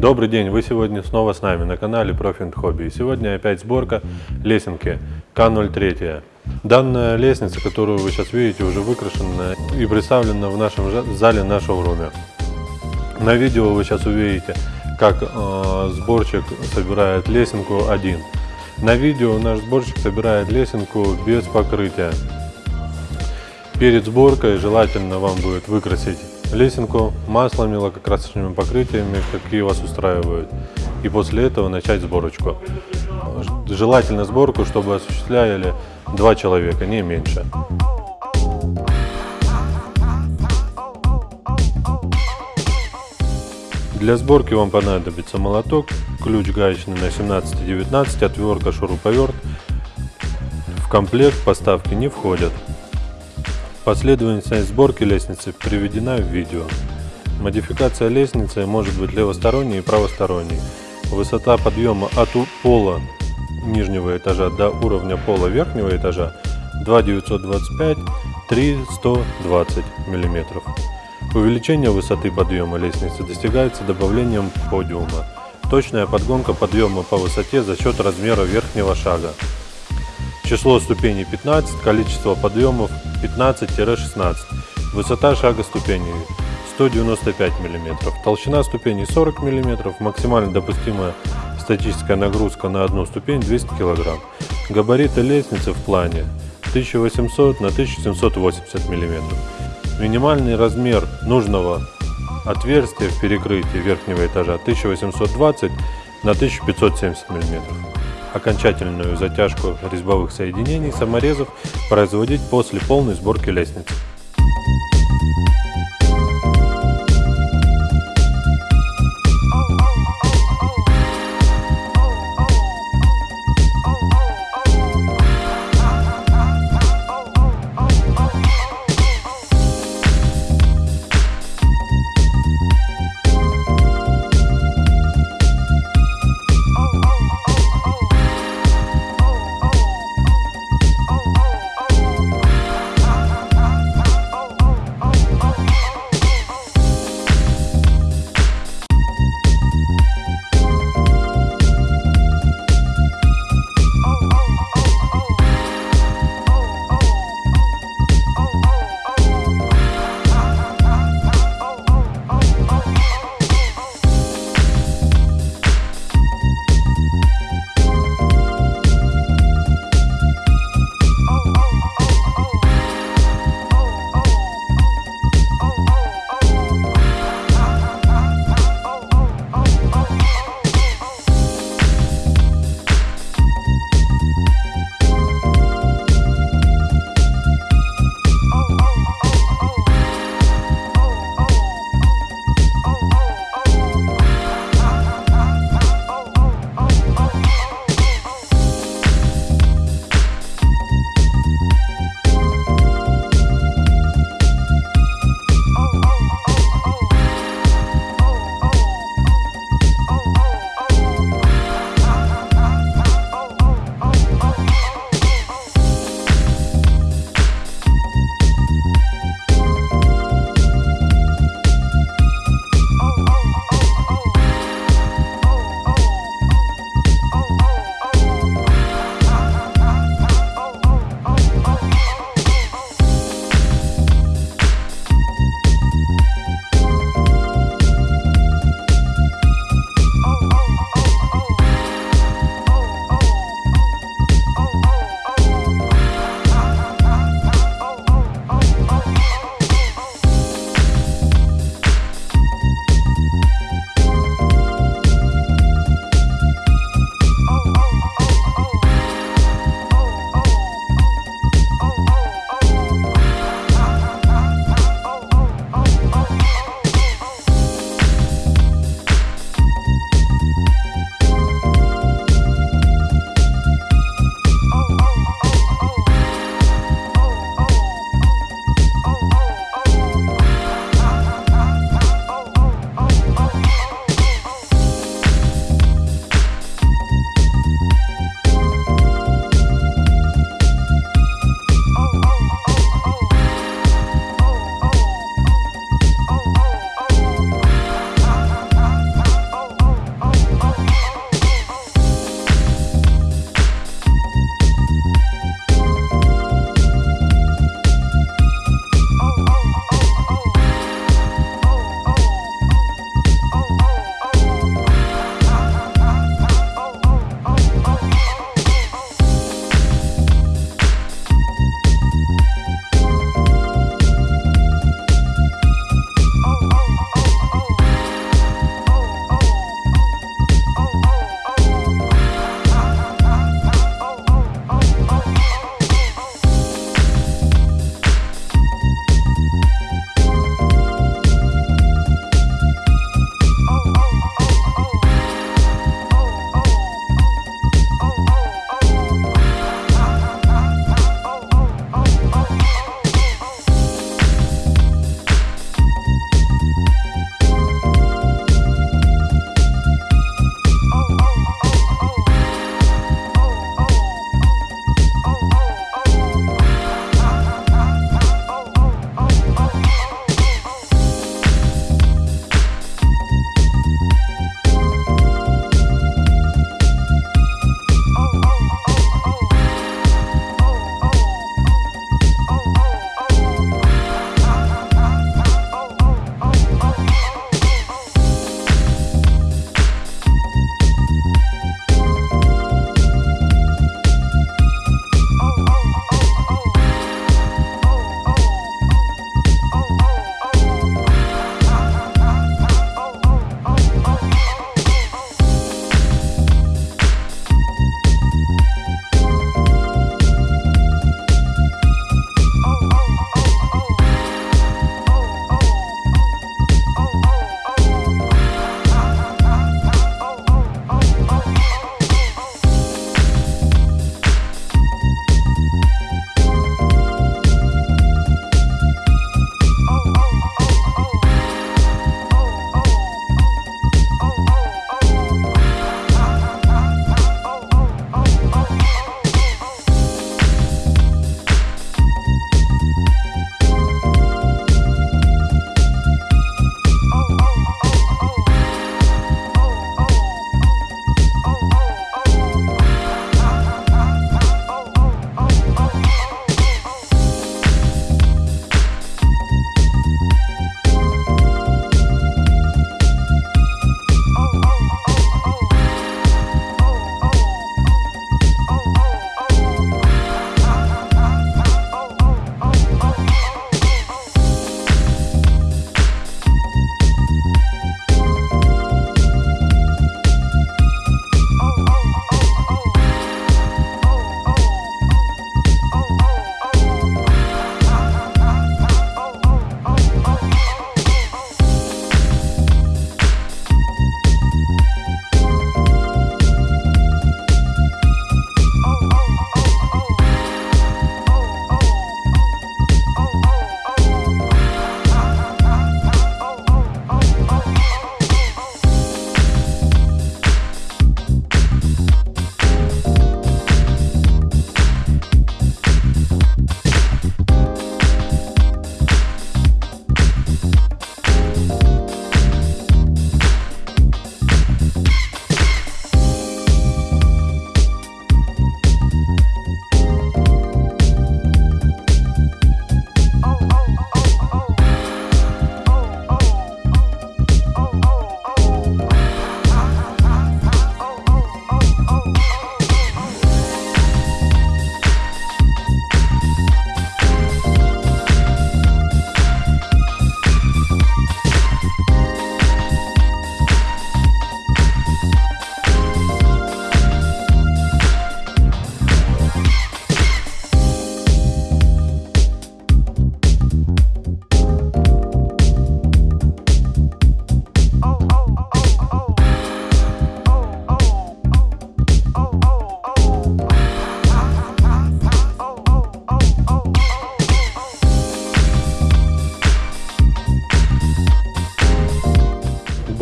Добрый день, вы сегодня снова с нами на канале Profit Hobby. И сегодня опять сборка лесенки К03. Данная лестница, которую вы сейчас видите, уже выкрашена и представлена в нашем зале на шоуруме. На видео вы сейчас увидите, как э, сборщик собирает лесенку один. На видео наш сборщик собирает лесенку без покрытия. Перед сборкой желательно вам будет выкрасить лесенку маслами, лакокрасочными покрытиями, какие вас устраивают. И после этого начать сборочку. Желательно сборку, чтобы осуществляли два человека, не меньше. Для сборки вам понадобится молоток, ключ гаечный на 17-19, отвертка, шуруповерт. В комплект поставки не входят. Последовательность сборки лестницы приведена в видео. Модификация лестницы может быть левосторонней и правосторонней. Высота подъема от пола нижнего этажа до уровня пола верхнего этажа 2,925 3,120 мм. Увеличение высоты подъема лестницы достигается добавлением подиума. Точная подгонка подъема по высоте за счет размера верхнего шага. Число ступеней 15, количество подъемов 15-16. Высота шага ступеней 195 мм. Толщина ступеней 40 мм. Максимально допустимая статическая нагрузка на одну ступень 200 кг. Габариты лестницы в плане 1800 на 1780 мм. Минимальный размер нужного отверстия в перекрытии верхнего этажа 1820 на 1570 мм. Окончательную затяжку резьбовых соединений саморезов производить после полной сборки лестницы.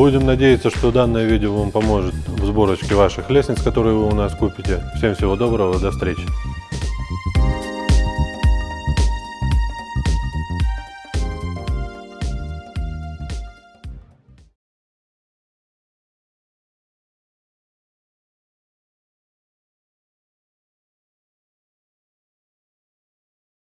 Будем надеяться, что данное видео вам поможет в сборочке ваших лестниц, которые вы у нас купите. Всем всего доброго, до встречи.